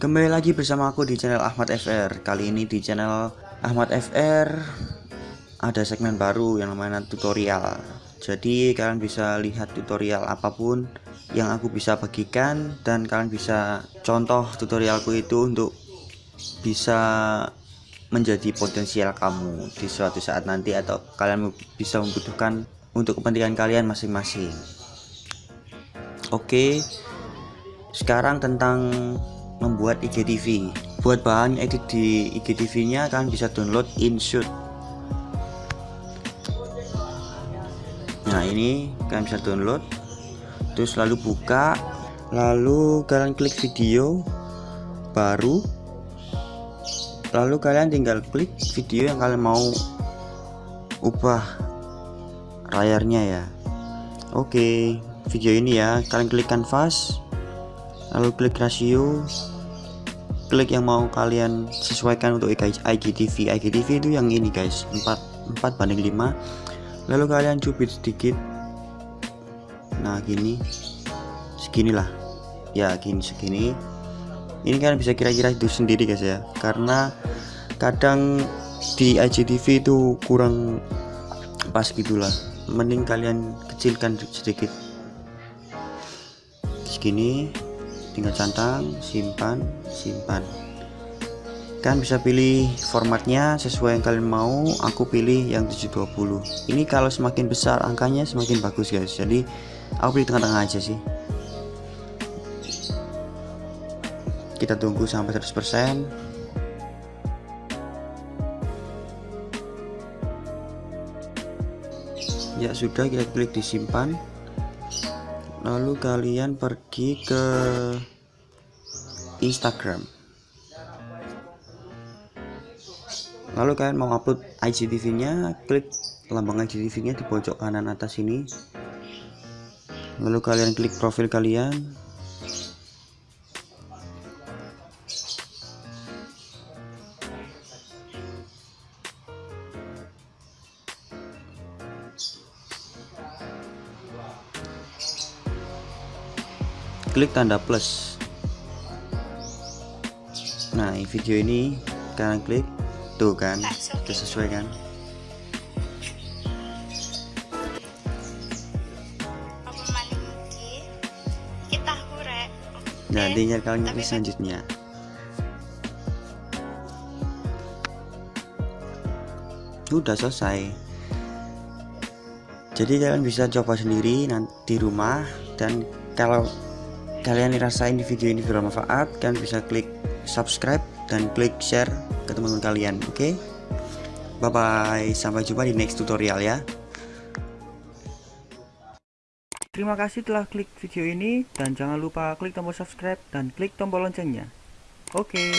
Kembali lagi bersama aku di channel Ahmad FR Kali ini di channel Ahmad FR Ada segmen baru yang namanya tutorial. Jadi kalian bisa lihat tutorial apa pun Yang aku bisa bagikan Dan kalian bisa contoh tutorialku itu untuk Bisa menjadi potensial kamu Di suatu saat nanti Atau kalian bisa membutuhkan Untuk kepentingan kalian masing-masing. Oke Sekarang tentang membuat IGTV buat bahan edit di IGTV nya kalian bisa download InShoot nah ini kalian bisa download. Terus lalu buka lalu kalian klik video baru. Lalu kalian tinggal klik video yang kalian mau ubah layarnya ya. Oke video ini ya. Kalian klik canvas lalu klik rasio. Klik yang mau kalian sesuaikan untuk IGTV IGTV itu yang ini guys. 4 4 banding 5 lalu kalian cubit sedikit. Nah gini. Seginilah ya gini segini. Ini kalian bisa kira-kira itu sendiri guys ya. Karena kadang di IGTV itu kurang pas gitulah. Mending kalian kecilkan sedikit. Segini tinggal centang simpan simpan. Kan bisa pilih formatnya sesuai yang kalian mau aku pilih yang 720 ini kalau semakin besar angkanya semakin bagus guys. Jadi aku pilih tengah-tengah aja sih. Kita tunggu sampai 100% ya sudah kita klik disimpan lalu kalian pergi ke Instagram. Lalu kalian mau upload IGTV nya klik lambang IGTV nya di pojok kanan atas ini. Lalu kalian klik profil kalian klik tanda plus. Nah video ini kalian klik tuh kan sudah sesuai kan? Nah tinggal kalian klik selanjutnya. Udah selesai. Jadi kalian bisa coba sendiri nanti di rumah dan kalau kalian dirasain di video ini bermanfaat kalian bisa klik subscribe dan klik share ke teman-teman kalian oke okay? bye bye sampai jumpa di next tutorial ya Terima kasih telah klik video ini dan jangan lupa klik tombol subscribe dan klik tombol loncengnya. Oke. Okay.